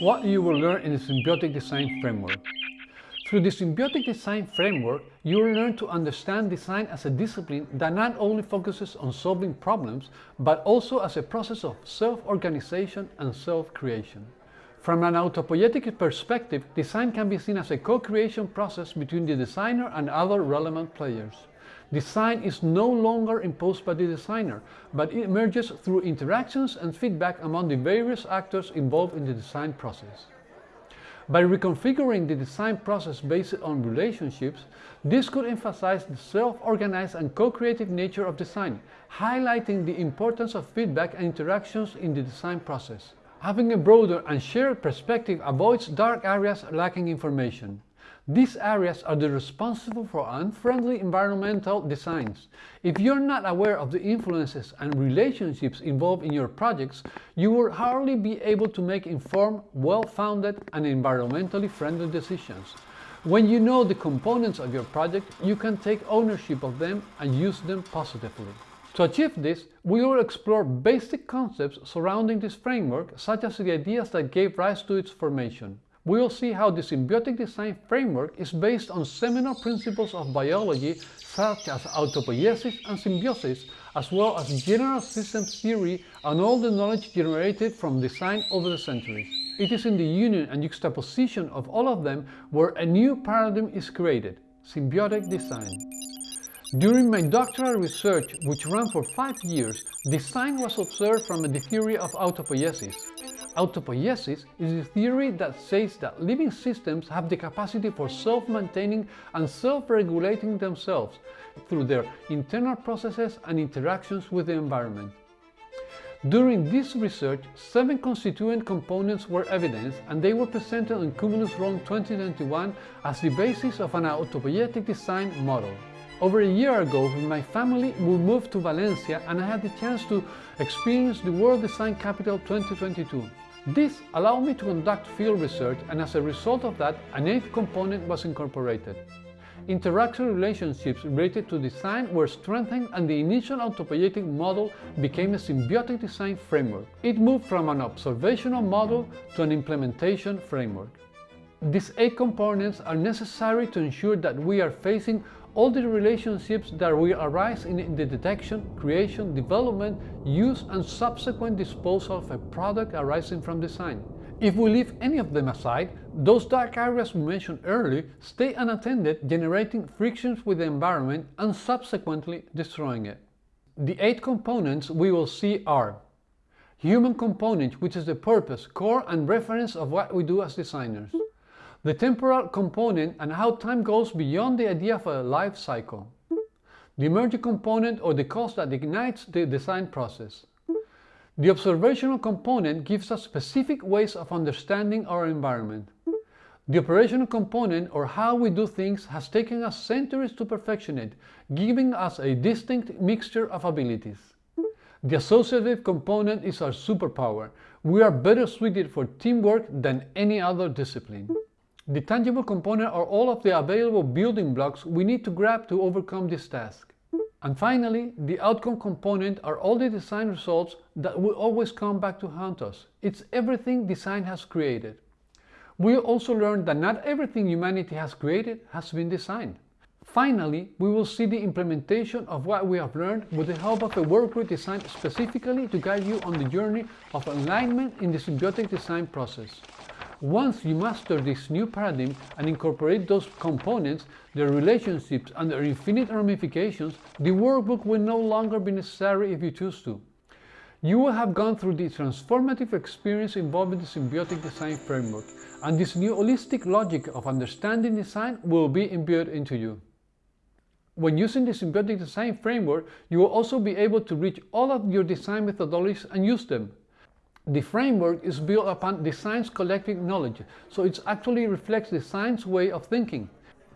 what you will learn in the Symbiotic Design Framework. Through the Symbiotic Design Framework, you will learn to understand design as a discipline that not only focuses on solving problems, but also as a process of self-organization and self-creation. From an autopoietic perspective, design can be seen as a co-creation process between the designer and other relevant players. Design is no longer imposed by the designer, but it emerges through interactions and feedback among the various actors involved in the design process. By reconfiguring the design process based on relationships, this could emphasize the self-organized and co-creative nature of design, highlighting the importance of feedback and interactions in the design process. Having a broader and shared perspective avoids dark areas lacking information. These areas are the responsible for unfriendly environmental designs. If you're not aware of the influences and relationships involved in your projects, you will hardly be able to make informed, well-founded and environmentally friendly decisions. When you know the components of your project, you can take ownership of them and use them positively. To achieve this, we will explore basic concepts surrounding this framework, such as the ideas that gave rise to its formation we will see how the symbiotic design framework is based on seminal principles of biology such as autopoiesis and symbiosis, as well as general systems theory and all the knowledge generated from design over the centuries. It is in the union and juxtaposition of all of them where a new paradigm is created, symbiotic design. During my doctoral research, which ran for five years, design was observed from the theory of autopoiesis. Autopoiesis is a theory that says that living systems have the capacity for self-maintaining and self-regulating themselves through their internal processes and interactions with the environment. During this research, seven constituent components were evidenced and they were presented in Cumulus Rome 2021 as the basis of an autopoietic design model. Over a year ago, with my family, we moved to Valencia and I had the chance to experience the World Design Capital 2022. This allowed me to conduct field research and as a result of that, an eighth component was incorporated. Interaction relationships related to design were strengthened and the initial autopoietic model became a symbiotic design framework. It moved from an observational model to an implementation framework. These eight components are necessary to ensure that we are facing all the relationships that will arise in the detection, creation, development, use and subsequent disposal of a product arising from design. If we leave any of them aside, those dark areas we mentioned earlier stay unattended, generating frictions with the environment and subsequently destroying it. The eight components we will see are Human component, which is the purpose, core and reference of what we do as designers the temporal component and how time goes beyond the idea of a life cycle, the emergent component or the cause that ignites the design process. The observational component gives us specific ways of understanding our environment. The operational component, or how we do things, has taken us centuries to perfection it, giving us a distinct mixture of abilities. The associative component is our superpower. We are better suited for teamwork than any other discipline. The tangible component are all of the available building blocks we need to grab to overcome this task. And finally, the outcome component are all the design results that will always come back to haunt us. It's everything design has created. We also learned that not everything humanity has created has been designed. Finally, we will see the implementation of what we have learned with the help of a workbook designed specifically to guide you on the journey of alignment in the symbiotic design process. Once you master this new paradigm and incorporate those components, their relationships and their infinite ramifications, the workbook will no longer be necessary if you choose to. You will have gone through the transformative experience involving the symbiotic design framework, and this new holistic logic of understanding design will be imbued into you. When using the symbiotic design framework, you will also be able to reach all of your design methodologies and use them, the framework is built upon the science collective knowledge, so it actually reflects design's way of thinking.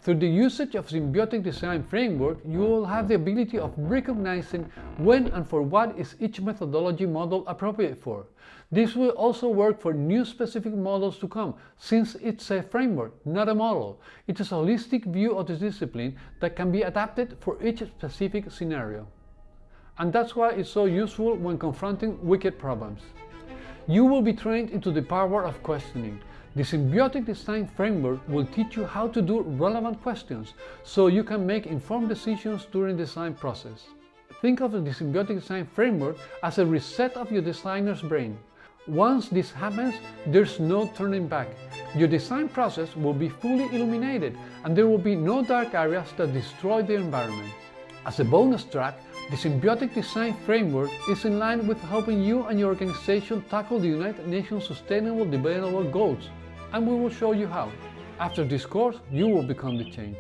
Through the usage of symbiotic design framework, you will have the ability of recognizing when and for what is each methodology model appropriate for. This will also work for new specific models to come, since it's a framework, not a model. It is a holistic view of the discipline that can be adapted for each specific scenario. And that's why it's so useful when confronting wicked problems. You will be trained into the power of questioning. The symbiotic design framework will teach you how to do relevant questions so you can make informed decisions during the design process. Think of the symbiotic design framework as a reset of your designer's brain. Once this happens, there's no turning back. Your design process will be fully illuminated and there will be no dark areas that destroy the environment. As a bonus track, the Symbiotic Design Framework is in line with helping you and your organization tackle the United Nations Sustainable Development Goals and we will show you how. After this course, you will become the change.